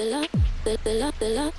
the love, the love, the love.